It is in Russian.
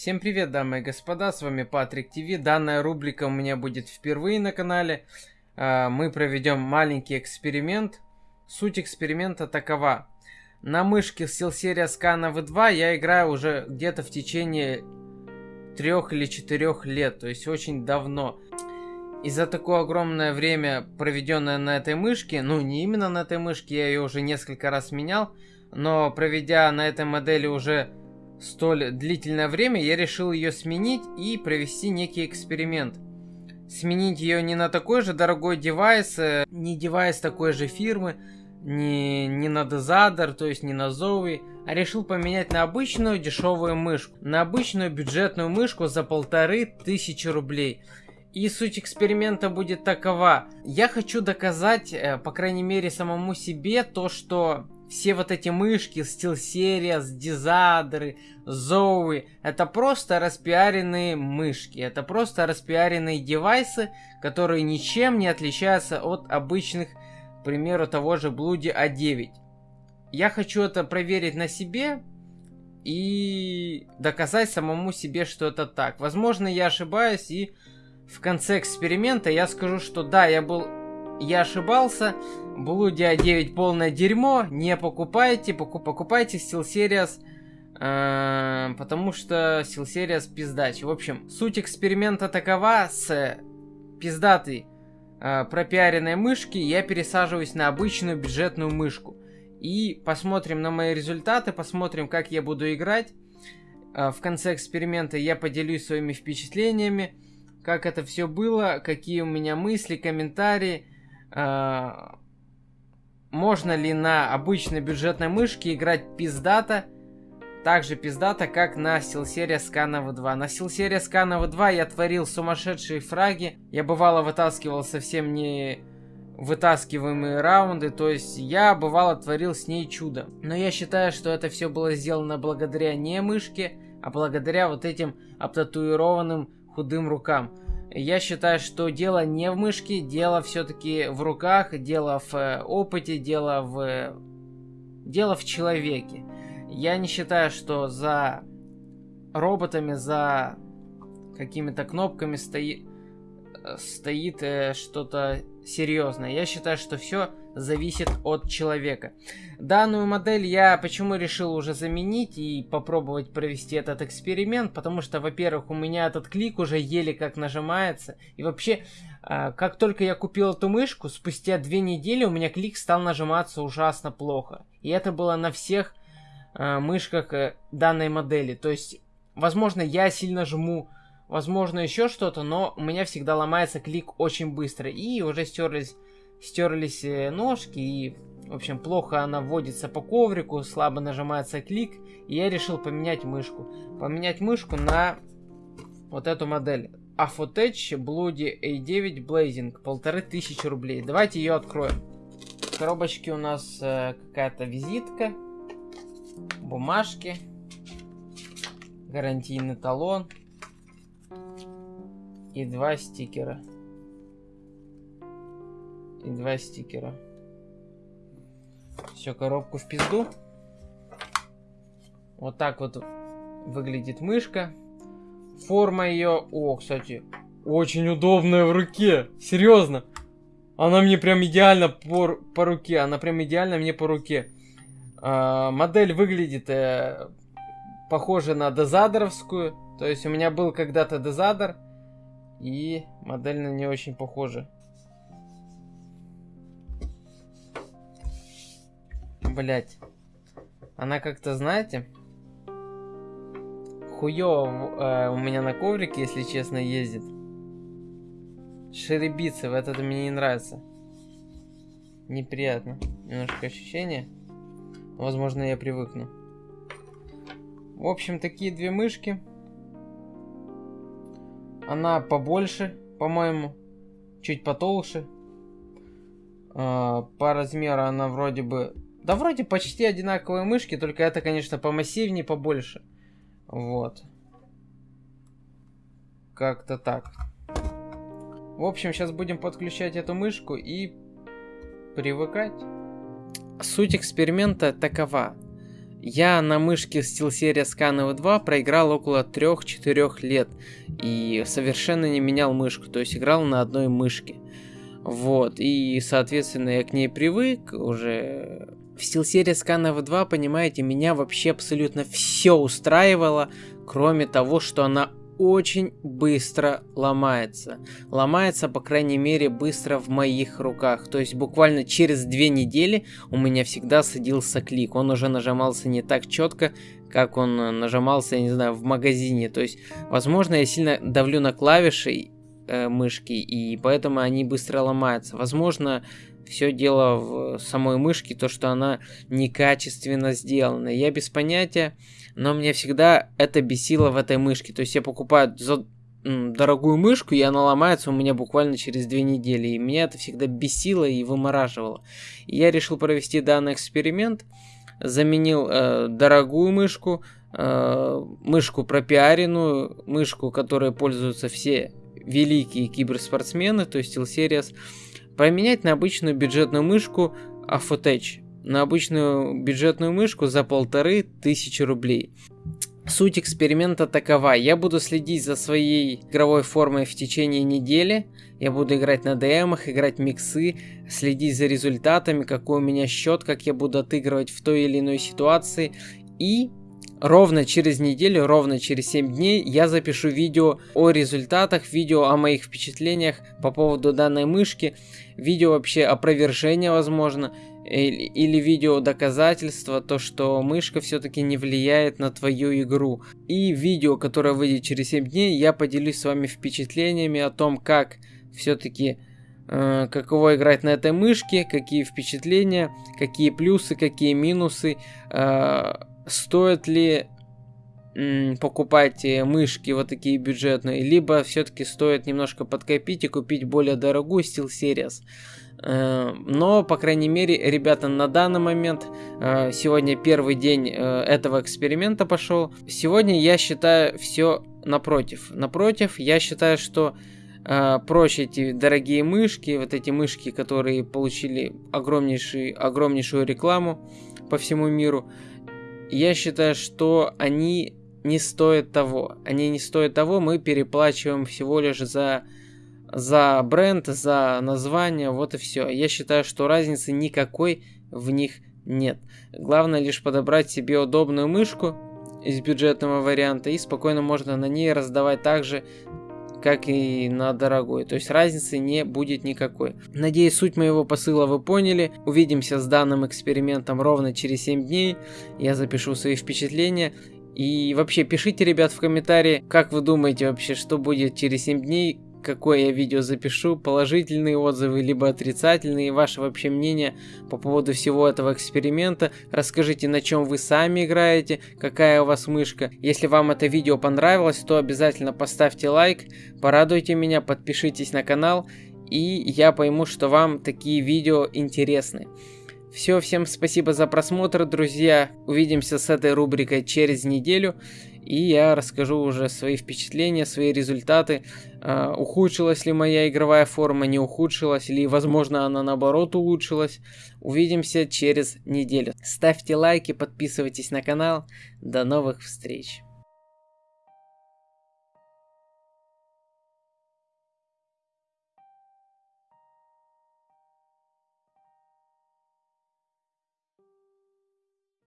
Всем привет, дамы и господа, с вами Патрик ТВ. Данная рубрика у меня будет впервые на канале. А, мы проведем маленький эксперимент. Суть эксперимента такова. На мышке SteelSeries Scan V2 я играю уже где-то в течение трех или четырех лет, то есть очень давно. И за такое огромное время, проведенное на этой мышке, ну не именно на этой мышке, я ее уже несколько раз менял, но проведя на этой модели уже столь длительное время, я решил ее сменить и провести некий эксперимент. Сменить ее не на такой же дорогой девайс, э, не девайс такой же фирмы, не, не на Dezadar, то есть не на Zoe, а решил поменять на обычную дешевую мышку. На обычную бюджетную мышку за полторы тысячи рублей. И суть эксперимента будет такова. Я хочу доказать, э, по крайней мере, самому себе то, что все вот эти мышки, SteelSeries, Дизадры, Zoe, это просто распиаренные мышки, это просто распиаренные девайсы, которые ничем не отличаются от обычных, к примеру, того же Bloody A9. Я хочу это проверить на себе и доказать самому себе, что это так. Возможно, я ошибаюсь, и в конце эксперимента я скажу, что да, я был я ошибался. Блудия 9 полное дерьмо. Не покупайте. Покуп, покупайте SteelSeries. Э, потому что SteelSeries пиздач. В общем, суть эксперимента такова. С пиздатой э, пропиаренной мышки я пересаживаюсь на обычную бюджетную мышку. И посмотрим на мои результаты. Посмотрим, как я буду играть. Э, в конце эксперимента я поделюсь своими впечатлениями. Как это все было, какие у меня мысли, комментарии. А, можно ли на обычной бюджетной мышке играть пиздата, так же пиздата, как на SteelSeries Scanova 2. На SteelSeries Scanova 2 я творил сумасшедшие фраги, я бывало вытаскивал совсем не вытаскиваемые раунды, то есть я бывало творил с ней чудо. Но я считаю, что это все было сделано благодаря не мышке, а благодаря вот этим обтатуированным худым рукам. Я считаю, что дело не в мышке, дело все-таки в руках, дело в э, опыте, дело в... Дело в человеке. Я не считаю, что за роботами, за какими-то кнопками стоит, э, стоит э, что-то серьезное. Я считаю, что все зависит от человека. Данную модель я почему решил уже заменить и попробовать провести этот эксперимент, потому что, во-первых, у меня этот клик уже еле как нажимается, и вообще, а, как только я купил эту мышку, спустя две недели у меня клик стал нажиматься ужасно плохо. И это было на всех а, мышках э, данной модели. То есть, возможно, я сильно жму возможно еще что-то, но у меня всегда ломается клик очень быстро. И уже стерлись стерлись э, ножки и, в общем, плохо она вводится по коврику, слабо нажимается клик, и я решил поменять мышку. Поменять мышку на вот эту модель. Afotech Bloody A9 Blazing, полторы тысячи рублей. Давайте ее откроем. В коробочке у нас э, какая-то визитка, бумажки, гарантийный талон и два стикера и два стикера. Все, коробку в пизду. Вот так вот выглядит мышка. Форма ее... О, кстати, очень удобная в руке. Серьезно. Она мне прям идеально по, по руке. Она прям идеально мне по руке. А, модель выглядит э, похоже на дозадоровскую. То есть у меня был когда-то дозадор. И модель на нее очень похожа. Блять. Она как-то, знаете, хуёво э, у меня на коврике, если честно, ездит. Шеребится, вот это мне не нравится. Неприятно. Немножко ощущение. Возможно, я привыкну. В общем, такие две мышки. Она побольше, по-моему. Чуть потолще. Э, по размеру она вроде бы да вроде почти одинаковые мышки, только это, конечно, помассивнее, побольше. Вот. Как-то так. В общем, сейчас будем подключать эту мышку и привыкать. Суть эксперимента такова. Я на мышке SteelSeries Scan 2 проиграл около 3-4 лет и совершенно не менял мышку, то есть играл на одной мышке. Вот, и, соответственно, я к ней привык уже. В SteelSeries Scan 2, понимаете, меня вообще абсолютно все устраивало, кроме того, что она очень быстро ломается. Ломается, по крайней мере, быстро в моих руках. То есть буквально через две недели у меня всегда садился клик. Он уже нажимался не так четко, как он нажимался, я не знаю, в магазине. То есть, возможно, я сильно давлю на клавиши э, мышки, и поэтому они быстро ломаются. Возможно, все дело в самой мышке, то, что она некачественно сделана. Я без понятия, но мне всегда это бесило в этой мышке. То есть я покупаю за дорогую мышку, и она ломается у меня буквально через две недели. И меня это всегда бесило и вымораживало. И я решил провести данный эксперимент. Заменил э, дорогую мышку, э, мышку пропиаренную, мышку, которой пользуются все великие киберспортсмены, то есть SteelSeries, Поменять на обычную бюджетную мышку Afotech. На обычную бюджетную мышку за полторы тысячи рублей. Суть эксперимента такова. Я буду следить за своей игровой формой в течение недели. Я буду играть на ДМах, играть миксы, следить за результатами, какой у меня счет, как я буду отыгрывать в той или иной ситуации. И ровно через неделю, ровно через 7 дней я запишу видео о результатах, видео о моих впечатлениях по поводу данной мышки, видео вообще опровержения возможно, или, или видео доказательства, то что мышка все-таки не влияет на твою игру. И видео, которое выйдет через 7 дней, я поделюсь с вами впечатлениями о том, как все-таки э, каково играть на этой мышке, какие впечатления, какие плюсы, какие минусы, э, стоит ли покупать э, мышки вот такие бюджетные, либо все-таки стоит немножко подкопить и купить более дорогую SteelSeries. Э, но, по крайней мере, ребята, на данный момент, э, сегодня первый день этого эксперимента пошел. Сегодня я считаю все напротив. Напротив, я считаю, что проще эти дорогие мышки, вот эти мышки, которые получили огромнейший, огромнейшую рекламу по всему миру, я считаю, что они не стоят того. Они не стоят того, мы переплачиваем всего лишь за, за бренд, за название, вот и все. Я считаю, что разницы никакой в них нет. Главное лишь подобрать себе удобную мышку из бюджетного варианта и спокойно можно на ней раздавать также как и на дорогой. То есть разницы не будет никакой. Надеюсь, суть моего посыла вы поняли. Увидимся с данным экспериментом ровно через 7 дней. Я запишу свои впечатления. И вообще пишите, ребят, в комментарии, как вы думаете вообще, что будет через 7 дней, какое я видео запишу, положительные отзывы, либо отрицательные, ваше вообще мнение по поводу всего этого эксперимента. Расскажите, на чем вы сами играете, какая у вас мышка. Если вам это видео понравилось, то обязательно поставьте лайк, порадуйте меня, подпишитесь на канал, и я пойму, что вам такие видео интересны. Все, всем спасибо за просмотр, друзья. Увидимся с этой рубрикой через неделю. И я расскажу уже свои впечатления, свои результаты. Uh, ухудшилась ли моя игровая форма, не ухудшилась, или, возможно, она наоборот улучшилась. Увидимся через неделю. Ставьте лайки, подписывайтесь на канал. До новых встреч.